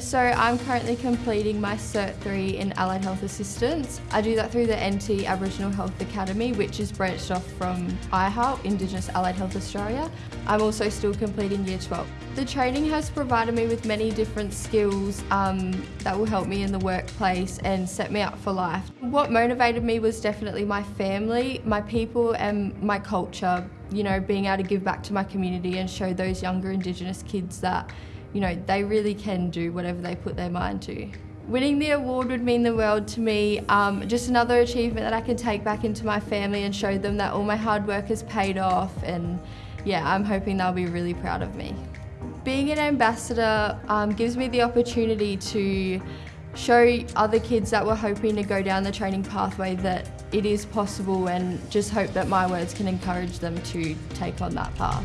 So I'm currently completing my Cert 3 in Allied Health Assistance. I do that through the NT Aboriginal Health Academy, which is branched off from IHALP, Indigenous Allied Health Australia. I'm also still completing Year 12. The training has provided me with many different skills um, that will help me in the workplace and set me up for life. What motivated me was definitely my family, my people and my culture, you know, being able to give back to my community and show those younger Indigenous kids that you know, they really can do whatever they put their mind to. Winning the award would mean the world to me. Um, just another achievement that I can take back into my family and show them that all my hard work has paid off and yeah, I'm hoping they'll be really proud of me. Being an ambassador um, gives me the opportunity to show other kids that were hoping to go down the training pathway that it is possible and just hope that my words can encourage them to take on that path.